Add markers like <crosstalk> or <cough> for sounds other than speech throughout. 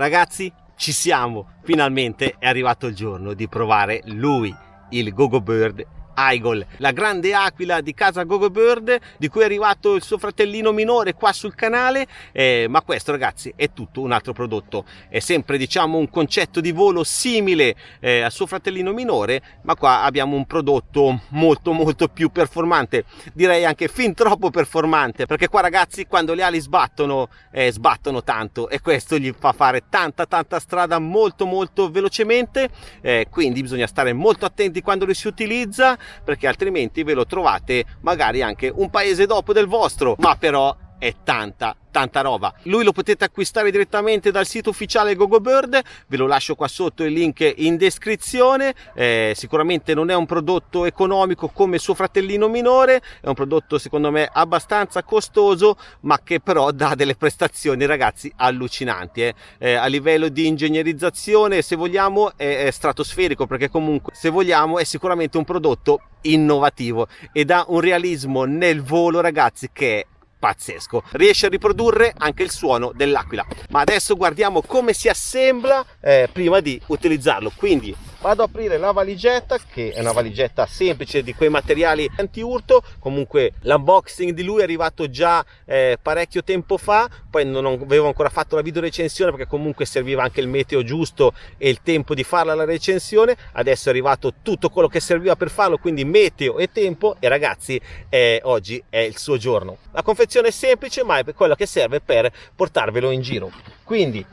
Ragazzi, ci siamo! Finalmente è arrivato il giorno di provare lui, il Gogo Bird Aigol, la grande aquila di casa Gogo Bird, di cui è arrivato il suo fratellino minore qua sul canale, eh, ma questo ragazzi è tutto un altro prodotto, è sempre diciamo un concetto di volo simile eh, al suo fratellino minore, ma qua abbiamo un prodotto molto molto più performante, direi anche fin troppo performante, perché qua ragazzi quando le ali sbattono, eh, sbattono tanto e questo gli fa fare tanta tanta strada molto molto velocemente, eh, quindi bisogna stare molto attenti quando li si utilizza perché altrimenti ve lo trovate magari anche un paese dopo del vostro. Ma però è tanta tanta roba lui lo potete acquistare direttamente dal sito ufficiale GoGoBird ve lo lascio qua sotto il link in descrizione eh, sicuramente non è un prodotto economico come suo fratellino minore è un prodotto secondo me abbastanza costoso ma che però dà delle prestazioni ragazzi allucinanti eh. Eh, a livello di ingegnerizzazione se vogliamo è, è stratosferico perché comunque se vogliamo è sicuramente un prodotto innovativo e dà un realismo nel volo ragazzi che è pazzesco. Riesce a riprodurre anche il suono dell'aquila. Ma adesso guardiamo come si assembla eh, prima di utilizzarlo. Quindi vado ad aprire la valigetta che è una valigetta semplice di quei materiali anti-urto. Comunque l'unboxing di lui è arrivato già eh, parecchio tempo fa. Poi non avevo ancora fatto la video recensione perché comunque serviva anche il meteo giusto e il tempo di farla la recensione. Adesso è arrivato tutto quello che serviva per farlo quindi meteo e tempo. E ragazzi eh, oggi è il suo giorno. La confezione è semplice ma è quella che serve per portarvelo in giro. Quindi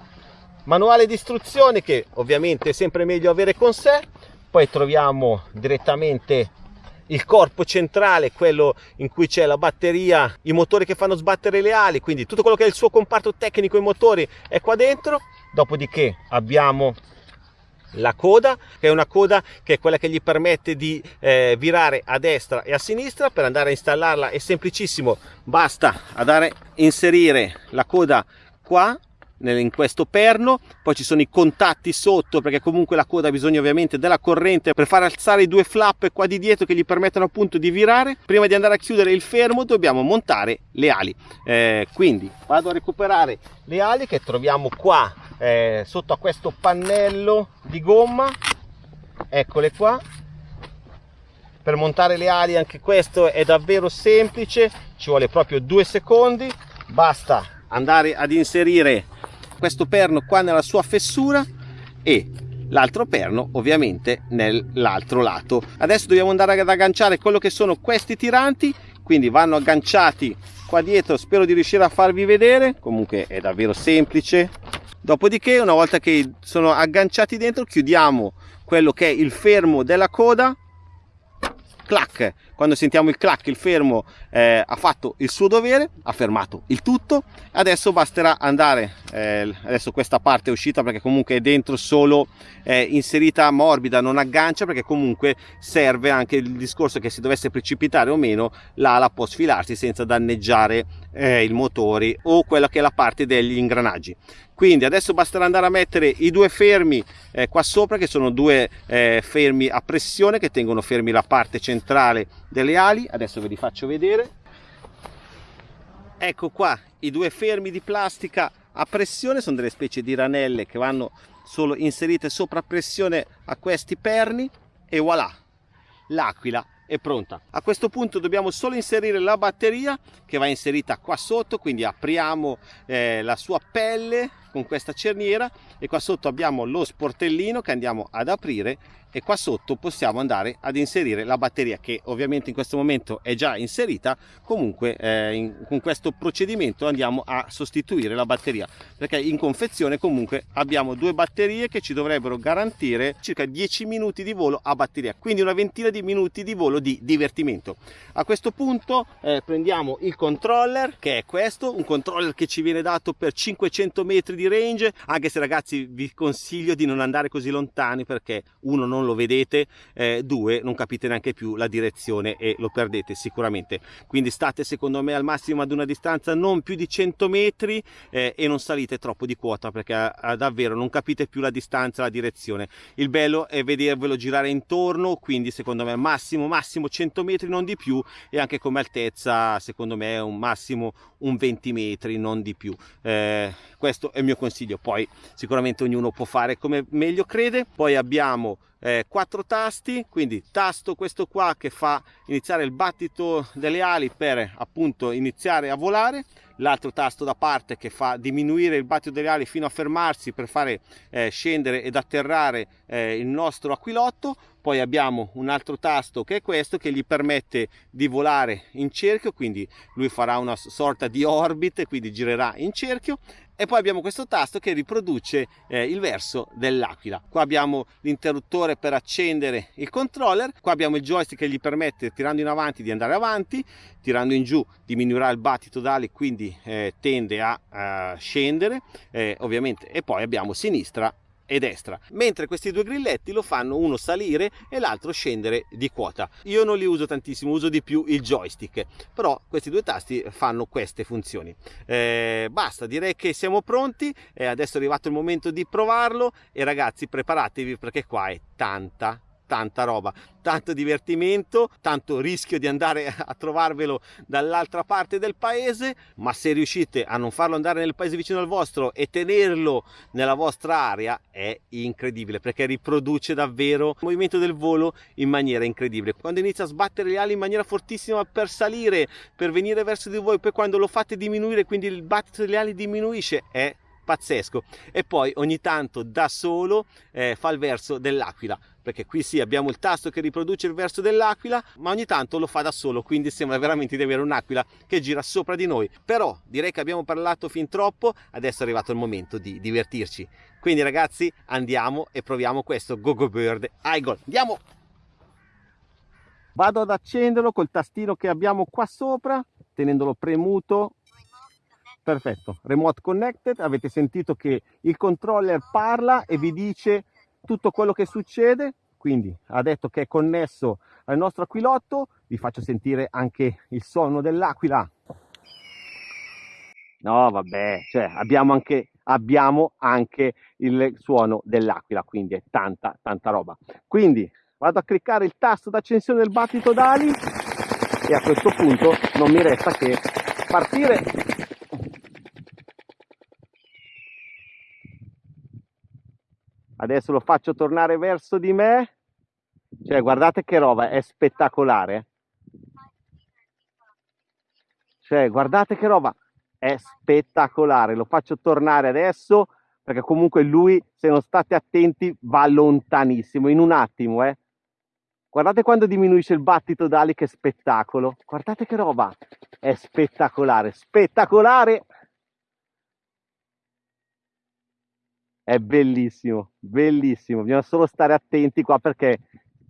manuale di istruzioni che ovviamente è sempre meglio avere con sé poi troviamo direttamente il corpo centrale, quello in cui c'è la batteria, i motori che fanno sbattere le ali, quindi tutto quello che è il suo comparto tecnico, i motori è qua dentro. Dopodiché abbiamo la coda, che è una coda che è quella che gli permette di eh, virare a destra e a sinistra. Per andare a installarla è semplicissimo, basta andare a inserire la coda qua in questo perno poi ci sono i contatti sotto perché comunque la coda ha bisogno ovviamente della corrente per far alzare i due flap qua di dietro che gli permettono appunto di virare. Prima di andare a chiudere il fermo dobbiamo montare le ali. Eh, quindi vado a recuperare le ali che troviamo qua eh, sotto a questo pannello di gomma. Eccole qua. Per montare le ali anche questo è davvero semplice ci vuole proprio due secondi basta andare ad inserire questo perno qua nella sua fessura e l'altro perno ovviamente nell'altro lato. Adesso dobbiamo andare ad agganciare quello che sono questi tiranti quindi vanno agganciati qua dietro spero di riuscire a farvi vedere. Comunque è davvero semplice. Dopodiché una volta che sono agganciati dentro chiudiamo quello che è il fermo della coda clac. Quando sentiamo il clac il fermo eh, ha fatto il suo dovere ha fermato il tutto. Adesso basterà andare eh, adesso questa parte è uscita perché comunque è dentro solo eh, inserita morbida non aggancia perché comunque serve anche il discorso che se dovesse precipitare o meno l'ala può sfilarsi senza danneggiare eh, il motore o quella che è la parte degli ingranaggi quindi adesso basterà andare a mettere i due fermi eh, qua sopra che sono due eh, fermi a pressione che tengono fermi la parte centrale delle ali. Adesso ve li faccio vedere. Ecco qua i due fermi di plastica a pressione. Sono delle specie di ranelle che vanno solo inserite sopra pressione a questi perni. E voilà l'aquila è pronta. A questo punto dobbiamo solo inserire la batteria che va inserita qua sotto quindi apriamo eh, la sua pelle con questa cerniera e qua sotto abbiamo lo sportellino che andiamo ad aprire e qua sotto possiamo andare ad inserire la batteria che ovviamente in questo momento è già inserita. Comunque eh, in, con questo procedimento andiamo a sostituire la batteria perché in confezione comunque abbiamo due batterie che ci dovrebbero garantire circa 10 minuti di volo a batteria. Quindi una ventina di minuti di volo di divertimento. A questo punto eh, prendiamo il controller che è questo un controller che ci viene dato per 500 metri di range anche se ragazzi vi consiglio di non andare così lontani perché uno non lo vedete eh, due non capite neanche più la direzione e lo perdete sicuramente. Quindi state secondo me al massimo ad una distanza non più di 100 metri eh, e non salite troppo di quota perché eh, davvero non capite più la distanza la direzione. Il bello è vedervelo girare intorno quindi secondo me massimo massimo 100 metri non di più e anche come altezza secondo me un massimo un 20 metri non di più. Eh, questo è il mio consiglio. Poi sicuramente ognuno può fare come meglio crede. Poi abbiamo eh, quattro tasti quindi tasto questo qua che fa iniziare il battito delle ali per appunto iniziare a volare. L'altro tasto da parte che fa diminuire il battito delle ali fino a fermarsi per fare eh, scendere ed atterrare eh, il nostro aquilotto. Poi abbiamo un altro tasto che è questo che gli permette di volare in cerchio quindi lui farà una sorta di orbit quindi girerà in cerchio e poi abbiamo questo tasto che riproduce eh, il verso dell'aquila. Qua abbiamo l'interruttore per accendere il controller qua abbiamo il joystick che gli permette tirando in avanti di andare avanti tirando in giù diminuirà il battito d'ali quindi eh, tende a, a scendere eh, ovviamente. E poi abbiamo sinistra e destra, mentre questi due grilletti lo fanno uno salire e l'altro scendere di quota. Io non li uso tantissimo, uso di più il joystick, però questi due tasti fanno queste funzioni. Eh, basta, direi che siamo pronti, eh, adesso è arrivato il momento di provarlo e ragazzi preparatevi perché qua è tanta tanta roba, tanto divertimento, tanto rischio di andare <laughs> a trovarvelo dall'altra parte del paese, ma se riuscite a non farlo andare nel paese vicino al vostro e tenerlo nella vostra area è incredibile perché riproduce davvero il movimento del volo in maniera incredibile. Quando inizia a sbattere le ali in maniera fortissima per salire, per venire verso di voi, poi quando lo fate diminuire, quindi il battito delle ali diminuisce, è pazzesco e poi ogni tanto da solo eh, fa il verso dell'aquila perché qui sì abbiamo il tasto che riproduce il verso dell'aquila ma ogni tanto lo fa da solo quindi sembra veramente di avere un'aquila che gira sopra di noi. Però direi che abbiamo parlato fin troppo adesso è arrivato il momento di divertirci. Quindi ragazzi andiamo e proviamo questo Gogo Bird. Eagle andiamo! Vado ad accenderlo col tastino che abbiamo qua sopra tenendolo premuto. Perfetto remote connected avete sentito che il controller parla e vi dice tutto quello che succede quindi ha detto che è connesso al nostro aquilotto vi faccio sentire anche il suono dell'aquila. No vabbè cioè abbiamo anche abbiamo anche il suono dell'aquila quindi è tanta tanta roba. Quindi vado a cliccare il tasto d'accensione del battito d'ali e a questo punto non mi resta che partire adesso lo faccio tornare verso di me. Cioè guardate che roba è spettacolare. Cioè guardate che roba è spettacolare. Lo faccio tornare adesso perché comunque lui se non state attenti va lontanissimo in un attimo eh. Guardate quando diminuisce il battito d'ali che spettacolo. Guardate che roba è spettacolare spettacolare è bellissimo, bellissimo. Bisogna solo stare attenti qua perché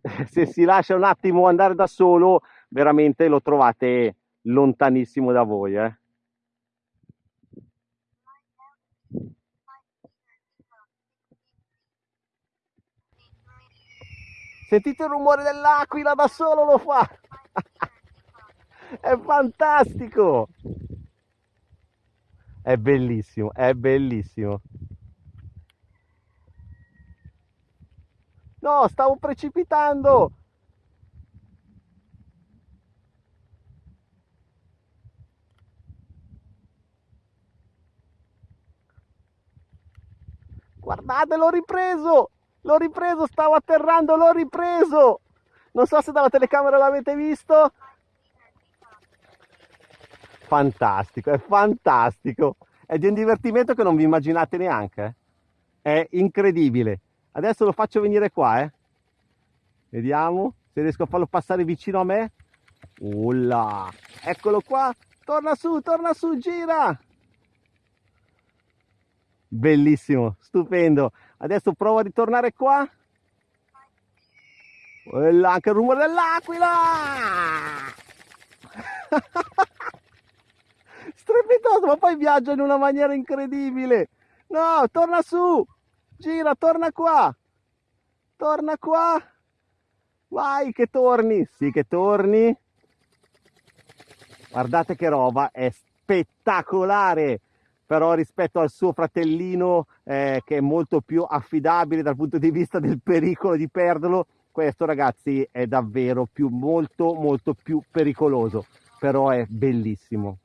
<laughs> se si lascia un attimo andare da solo, veramente lo trovate lontanissimo da voi. Eh. Sentite il rumore dell'aquila da solo lo fa. <laughs> è fantastico. È bellissimo, è bellissimo. No, stavo precipitando! Guardate, l'ho ripreso! L'ho ripreso, stavo atterrando, l'ho ripreso! Non so se dalla telecamera l'avete visto. Fantastico, è fantastico. È di un divertimento che non vi immaginate neanche. Eh. È incredibile. Adesso lo faccio venire qua, eh. Vediamo se riesco a farlo passare vicino a me. Ulla! Eccolo qua! Torna su, torna su, gira! Bellissimo, stupendo. Adesso provo a ritornare qua. Ulla, anche il rumore dell'aquila! <laughs> Strepitoso, ma poi viaggia in una maniera incredibile. No, torna su! Gira, torna qua. Torna qua. Vai che torni. Sì che torni. Guardate che roba, è spettacolare. Però rispetto al suo fratellino eh, che è molto più affidabile dal punto di vista del pericolo di perderlo, questo ragazzi è davvero più, molto molto più pericoloso. Però è bellissimo.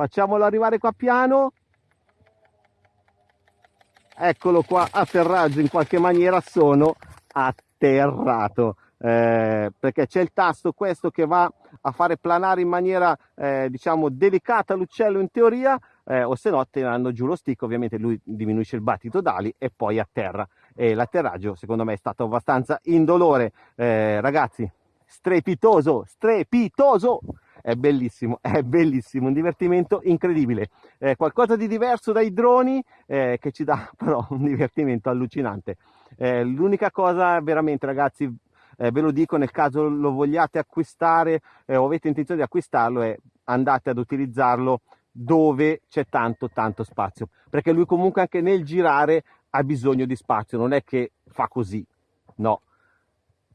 Facciamolo arrivare qua piano. Eccolo qua atterraggio in qualche maniera sono atterrato. Eh, perché c'è il tasto questo che va a fare planare in maniera eh, diciamo delicata l'uccello in teoria eh, o se no tirando giù lo stick ovviamente lui diminuisce il battito d'ali e poi atterra. E l'atterraggio secondo me è stato abbastanza indolore. Eh, ragazzi strepitoso strepitoso è bellissimo, <laughs> è bellissimo, un divertimento incredibile. Eh, qualcosa di diverso dai droni eh, che ci dà <laughs> però un divertimento allucinante. Eh, l'unica cosa veramente ragazzi eh, ve lo dico nel caso lo vogliate acquistare eh, o avete intenzione di acquistarlo è andate ad utilizzarlo dove c'è tanto tanto spazio perché lui comunque anche nel girare ha bisogno di spazio non è che fa così no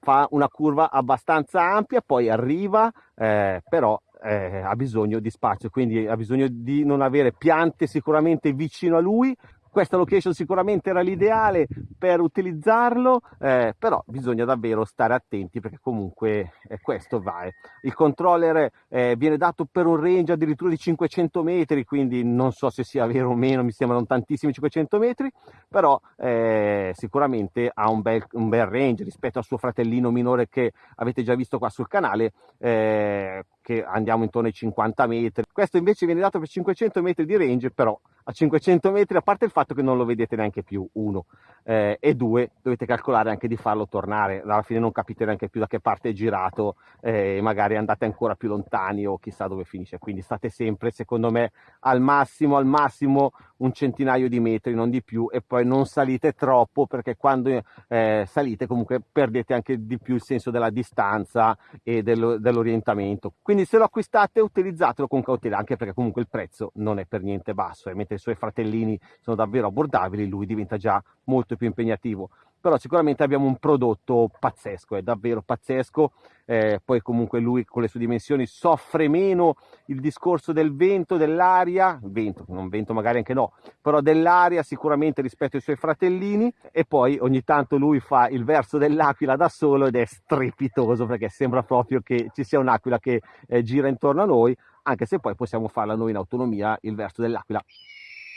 fa una curva abbastanza ampia poi arriva eh, però eh, ha bisogno di spazio quindi ha bisogno di non avere piante sicuramente vicino a lui questa location sicuramente era l'ideale per utilizzarlo, eh, però bisogna davvero stare attenti perché comunque eh, questo va. Eh. Il controller eh, viene dato per un range addirittura di 500 metri, quindi non so se sia vero o meno, mi sembrano tantissimi 500 metri, però eh, sicuramente ha un bel, un bel, range rispetto al suo fratellino minore che avete già visto qua sul canale, eh, che andiamo intorno ai 50 metri. Questo invece viene dato per 500 metri di range, però a 500 metri, a parte il fatto che non lo vedete neanche più, uno, eh, e due, dovete calcolare anche di farlo tornare, alla fine non capite neanche più da che parte è girato, eh, magari andate ancora più lontani o chissà dove finisce, quindi state sempre, secondo me, al massimo, al massimo un centinaio di metri, non di più, e poi non salite troppo, perché quando eh, salite comunque perdete anche di più il senso della distanza e dello, dell'orientamento. Quindi se lo acquistate utilizzatelo con cautela, anche perché comunque il prezzo non è per niente basso, e mentre i suoi fratellini sono davvero abbordabili, lui diventa già molto più impegnativo. Però sicuramente abbiamo un prodotto pazzesco, è davvero pazzesco. Eh, poi comunque lui con le sue dimensioni soffre meno il discorso del vento, dell'aria, vento, non vento magari anche no, però dell'aria sicuramente rispetto ai suoi fratellini. E poi ogni tanto lui fa il verso dell'aquila da solo ed è strepitoso perché sembra proprio che ci sia un'aquila che eh, gira intorno a noi, anche se poi possiamo farla noi in autonomia il verso dell'aquila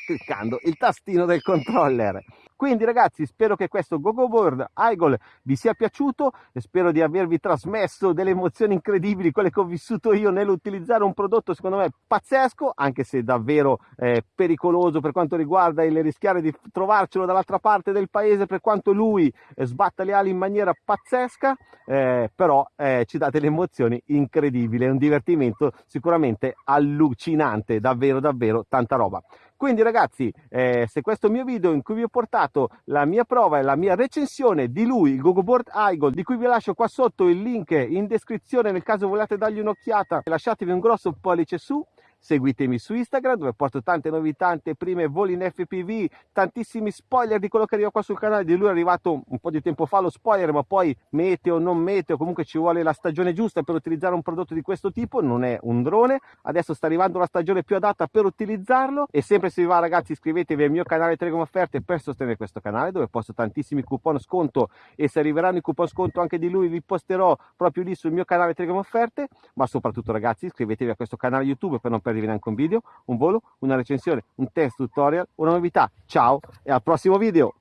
cliccando il tastino del controller. Quindi ragazzi spero che questo GoGoBoard Igol vi sia piaciuto e spero di avervi trasmesso delle emozioni incredibili, quelle che ho vissuto io nell'utilizzare un prodotto secondo me pazzesco, anche se davvero eh, pericoloso per quanto riguarda il rischiare di trovarcelo dall'altra parte del paese per quanto lui eh, sbatta le ali in maniera pazzesca, eh, però eh, ci dà delle emozioni incredibili, è un divertimento sicuramente allucinante, davvero davvero tanta roba. Quindi ragazzi, eh, se questo mio video in cui vi ho portato la mia prova e la mia recensione di lui, il GoGoBoard iGold, di cui vi lascio qua sotto il link in descrizione nel caso vogliate dargli un'occhiata, lasciatevi un grosso pollice su Seguitemi su Instagram dove porto tante novità, anteprime, voli in FPV, tantissimi spoiler di quello che arriva qua sul canale. Di lui è arrivato un po' di tempo fa lo spoiler, ma poi meteo, non meteo, comunque ci vuole la stagione giusta per utilizzare un prodotto di questo tipo, non è un drone. Adesso sta arrivando la stagione più adatta per utilizzarlo e sempre se vi va ragazzi iscrivetevi al mio canale Telegram Offerte per sostenere questo canale dove posto tantissimi coupon sconto e se arriveranno i coupon sconto anche di lui vi posterò proprio lì sul mio canale Telegram Offerte, ma soprattutto ragazzi iscrivetevi a questo canale YouTube per non perdervi neanche un video, un volo, una recensione, un test tutorial, una novità. Ciao e al prossimo video!